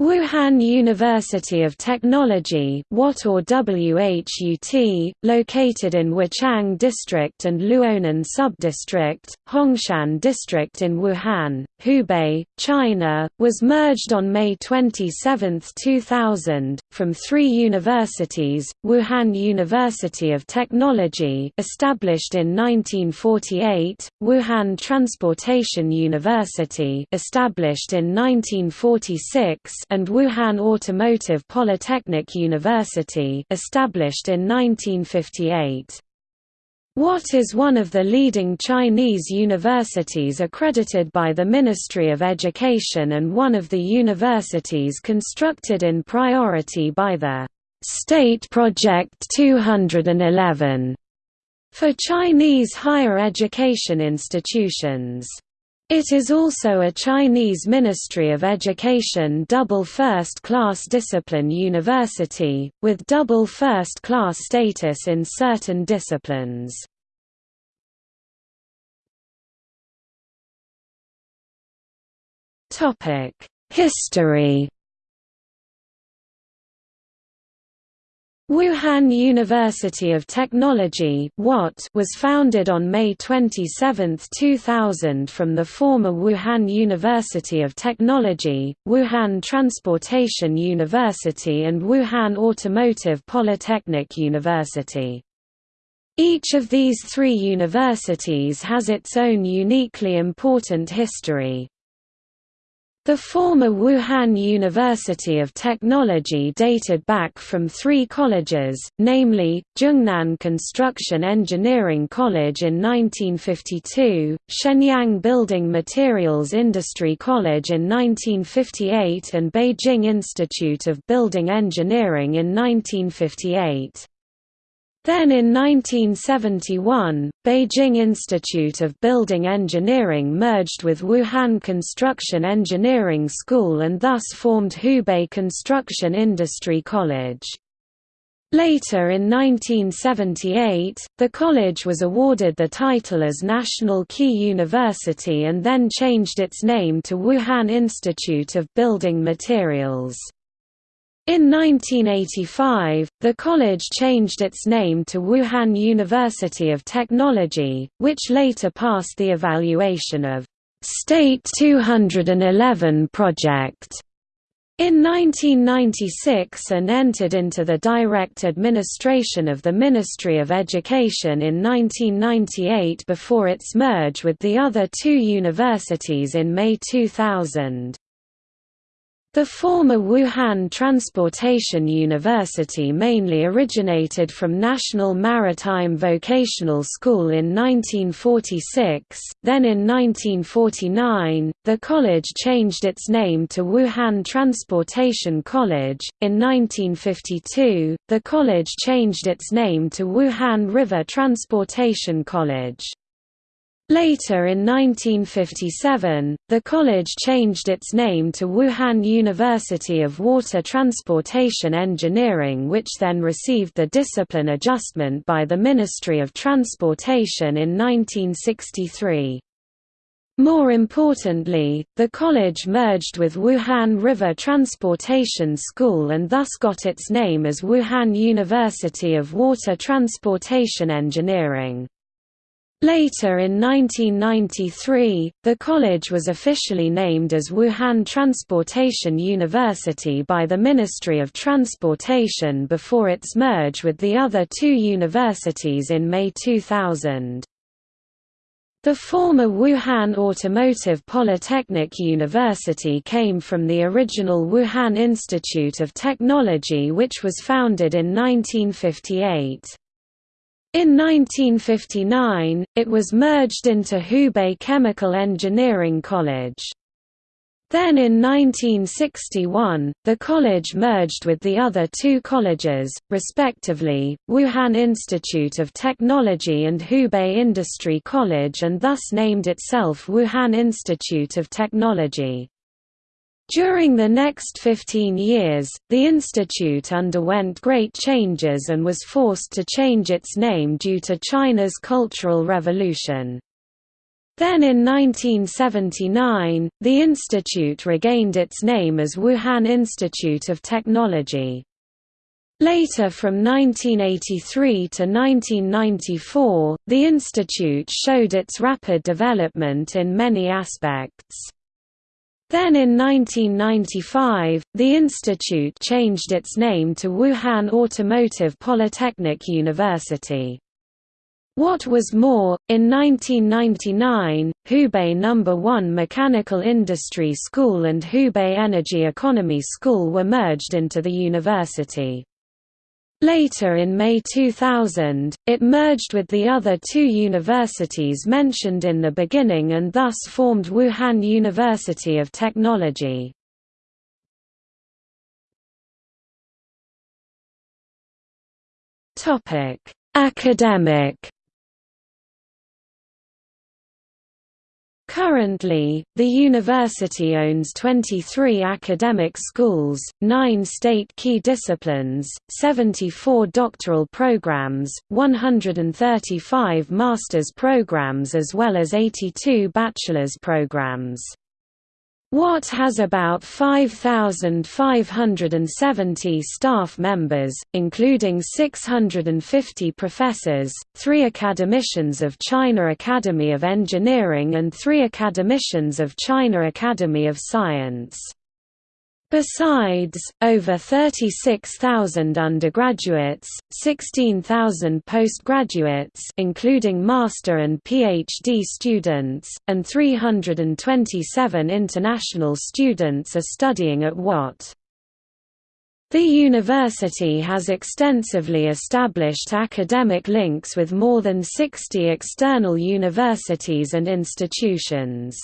Wuhan University of Technology WUT or WHUT, located in Wuchang District and Luonan Subdistrict, Hongshan District in Wuhan, Hubei, China, was merged on May 27, 2000, from three universities, Wuhan University of Technology established in 1948, Wuhan Transportation University established in 1946 and Wuhan Automotive Polytechnic University established in 1958. WUT is one of the leading Chinese universities accredited by the Ministry of Education and one of the universities constructed in priority by the State Project 211 for Chinese higher education institutions. It is also a Chinese Ministry of Education double first-class discipline university, with double first-class status in certain disciplines. History Wuhan University of Technology was founded on May 27, 2000 from the former Wuhan University of Technology, Wuhan Transportation University and Wuhan Automotive Polytechnic University. Each of these three universities has its own uniquely important history. The former Wuhan University of Technology dated back from three colleges, namely, Zhongnan Construction Engineering College in 1952, Shenyang Building Materials Industry College in 1958 and Beijing Institute of Building Engineering in 1958. Then in 1971, Beijing Institute of Building Engineering merged with Wuhan Construction Engineering School and thus formed Hubei Construction Industry College. Later in 1978, the college was awarded the title as National Key University and then changed its name to Wuhan Institute of Building Materials. In 1985, the college changed its name to Wuhan University of Technology, which later passed the evaluation of State 211 project in 1996 and entered into the direct administration of the Ministry of Education in 1998 before its merge with the other two universities in May 2000. The former Wuhan Transportation University mainly originated from National Maritime Vocational School in 1946, then in 1949, the college changed its name to Wuhan Transportation College. In 1952, the college changed its name to Wuhan River Transportation College. Later in 1957, the college changed its name to Wuhan University of Water Transportation Engineering which then received the discipline adjustment by the Ministry of Transportation in 1963. More importantly, the college merged with Wuhan River Transportation School and thus got its name as Wuhan University of Water Transportation Engineering. Later in 1993, the college was officially named as Wuhan Transportation University by the Ministry of Transportation before its merge with the other two universities in May 2000. The former Wuhan Automotive Polytechnic University came from the original Wuhan Institute of Technology which was founded in 1958. In 1959, it was merged into Hubei Chemical Engineering College. Then in 1961, the college merged with the other two colleges, respectively, Wuhan Institute of Technology and Hubei Industry College and thus named itself Wuhan Institute of Technology. During the next 15 years, the institute underwent great changes and was forced to change its name due to China's Cultural Revolution. Then in 1979, the institute regained its name as Wuhan Institute of Technology. Later from 1983 to 1994, the institute showed its rapid development in many aspects. Then in 1995, the institute changed its name to Wuhan Automotive Polytechnic University. What was more, in 1999, Hubei No. 1 Mechanical Industry School and Hubei Energy Economy School were merged into the university. Later in May 2000, it merged with the other two universities mentioned in the beginning and thus formed Wuhan University of Technology. Academic Currently, the university owns 23 academic schools, 9 state key disciplines, 74 doctoral programs, 135 master's programs as well as 82 bachelor's programs. WUT has about 5,570 staff members, including 650 professors, three academicians of China Academy of Engineering and three academicians of China Academy of Science. Besides, over 36,000 undergraduates, 16,000 postgraduates including master and PhD students, and 327 international students are studying at WUT. The university has extensively established academic links with more than 60 external universities and institutions.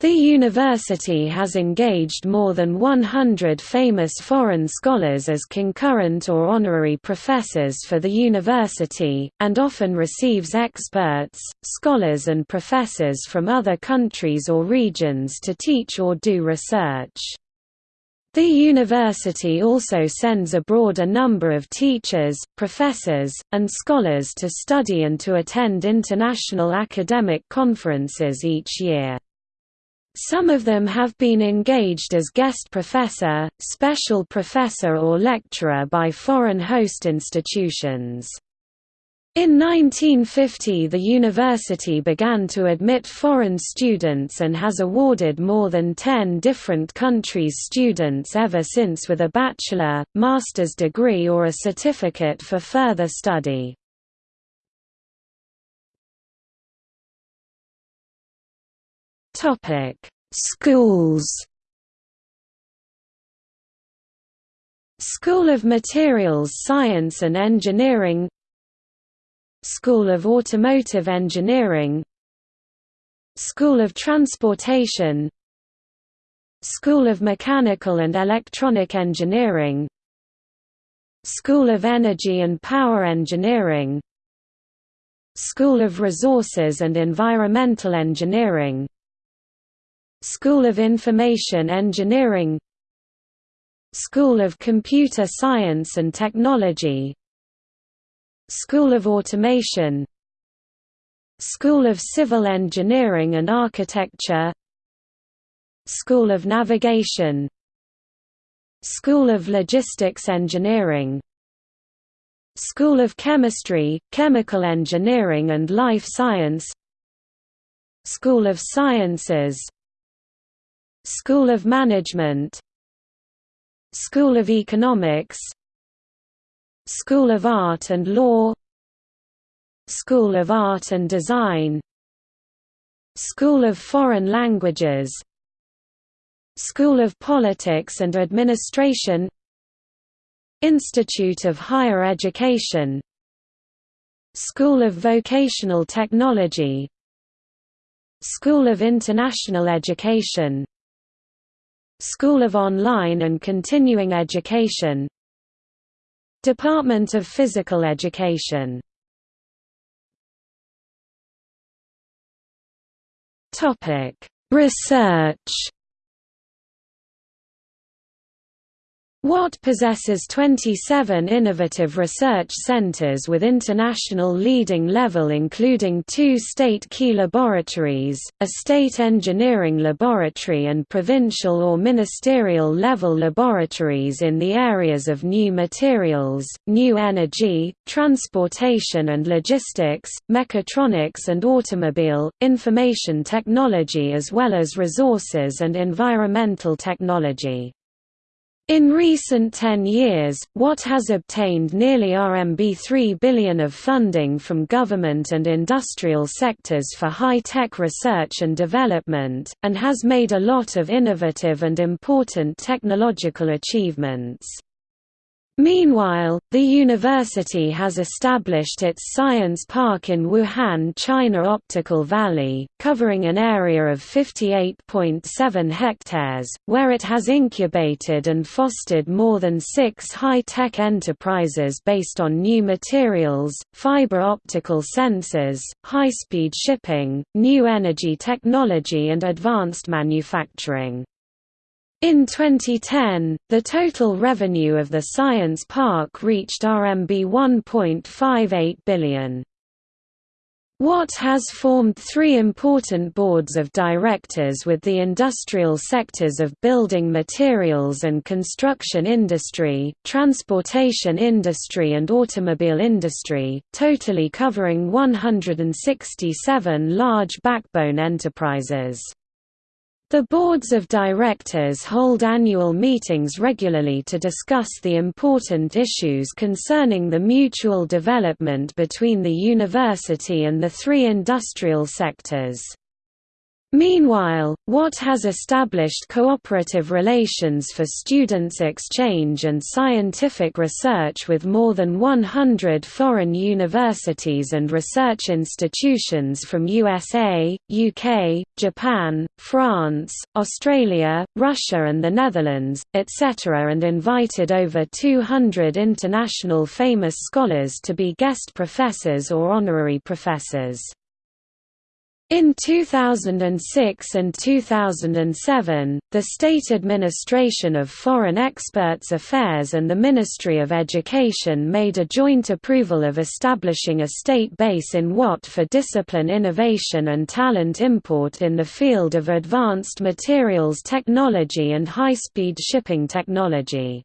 The university has engaged more than 100 famous foreign scholars as concurrent or honorary professors for the university, and often receives experts, scholars and professors from other countries or regions to teach or do research. The university also sends abroad a number of teachers, professors, and scholars to study and to attend international academic conferences each year. Some of them have been engaged as guest professor, special professor or lecturer by foreign host institutions. In 1950 the university began to admit foreign students and has awarded more than 10 different countries' students ever since with a bachelor, master's degree or a certificate for further study. Topic: Schools. School of Materials Science and Engineering School of Automotive Engineering School of Transportation School of Mechanical and Electronic Engineering School of Energy and Power Engineering School of Resources and Environmental Engineering School of Information Engineering School of Computer Science and Technology School of Automation School of Civil Engineering and Architecture School of Navigation School of Logistics Engineering School of Chemistry, Chemical Engineering and Life Science School of Sciences School of Management School of Economics School of Art and Law School of Art and Design School of Foreign Languages School of Politics and Administration Institute of Higher Education School of Vocational Technology School of International Education School of Online and Continuing Education. Department of Physical Education. Research WUT possesses 27 innovative research centers with international leading level including two state key laboratories, a state engineering laboratory and provincial or ministerial level laboratories in the areas of new materials, new energy, transportation and logistics, mechatronics and automobile, information technology as well as resources and environmental technology. In recent 10 years, WUT has obtained nearly RMB 3 billion of funding from government and industrial sectors for high-tech research and development, and has made a lot of innovative and important technological achievements. Meanwhile, the university has established its science park in Wuhan China Optical Valley, covering an area of 58.7 hectares, where it has incubated and fostered more than six high-tech enterprises based on new materials, fiber optical sensors, high-speed shipping, new energy technology and advanced manufacturing. In 2010, the total revenue of the science park reached RMB 1.58 billion. WUT has formed three important boards of directors with the industrial sectors of building materials and construction industry, transportation industry and automobile industry, totally covering 167 large backbone enterprises. The boards of directors hold annual meetings regularly to discuss the important issues concerning the mutual development between the university and the three industrial sectors. Meanwhile, WUT has established cooperative relations for students' exchange and scientific research with more than 100 foreign universities and research institutions from USA, UK, Japan, France, Australia, Russia and the Netherlands, etc. and invited over 200 international famous scholars to be guest professors or honorary professors. In 2006 and 2007, the State Administration of Foreign Experts Affairs and the Ministry of Education made a joint approval of establishing a state base in WUT for discipline innovation and talent import in the field of advanced materials technology and high-speed shipping technology.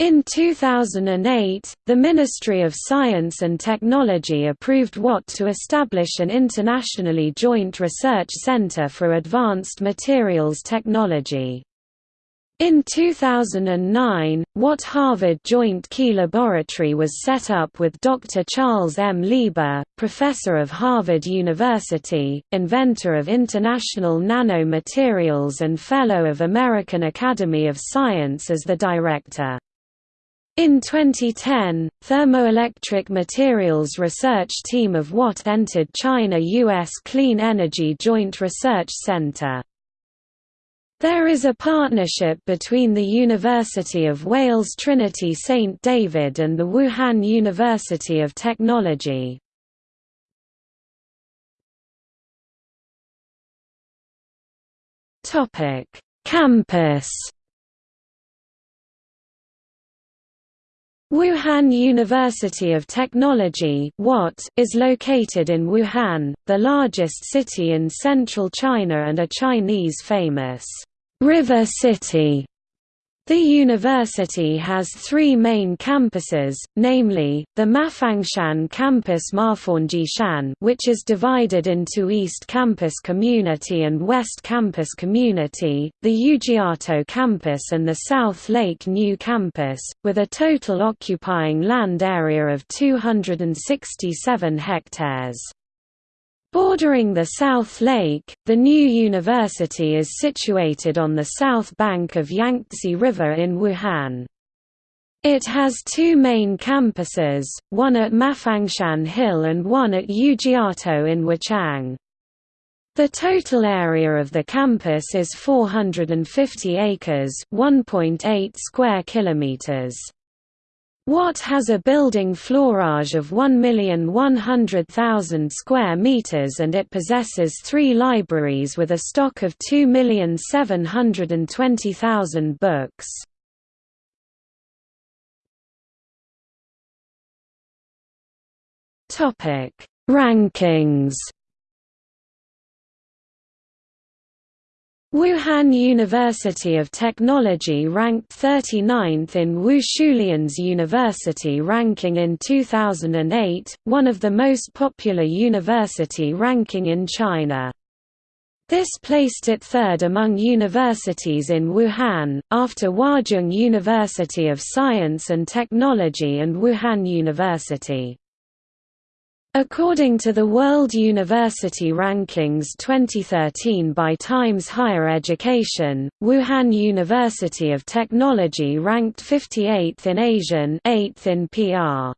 In 2008, the Ministry of Science and Technology approved WUT to establish an internationally joint research center for advanced materials technology. In 2009, WUT Harvard Joint Key Laboratory was set up with Dr. Charles M. Lieber, professor of Harvard University, inventor of international nanomaterials and fellow of American Academy of Science as the director. In 2010, thermoelectric materials research team of WUT entered China-US Clean Energy Joint Research Center. There is a partnership between the University of Wales Trinity St David and the Wuhan University of Technology. Campus Wuhan University of Technology is located in Wuhan, the largest city in central China and a Chinese famous river city. The university has three main campuses, namely, the Mafangshan campus Mafaunjishan which is divided into East Campus Community and West Campus Community, the Yujiatou campus and the South Lake New Campus, with a total occupying land area of 267 hectares. Bordering the South Lake, the new university is situated on the south bank of Yangtze River in Wuhan. It has two main campuses, one at Mafangshan Hill and one at Yujiatou in Wuchang. The total area of the campus is 450 acres, 1.8 square kilometers. WUT has a building floorage of 1,100,000 square meters and it possesses three libraries with a stock of 2,720,000 books. Rankings Wuhan University of Technology ranked 39th in Wu Shulian's University ranking in 2008, one of the most popular university ranking in China. This placed it third among universities in Wuhan, after Huazhong University of Science and Technology and Wuhan University. According to the World University Rankings 2013 by Times Higher Education, Wuhan University of Technology ranked 58th in ASEAN 8th in PR.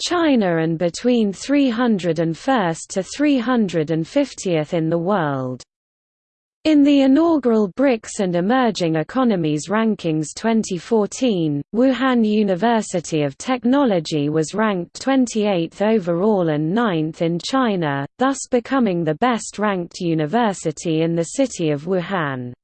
China and between 301st to 350th in the world. In the inaugural BRICS and Emerging Economies Rankings 2014, Wuhan University of Technology was ranked 28th overall and 9th in China, thus becoming the best-ranked university in the city of Wuhan.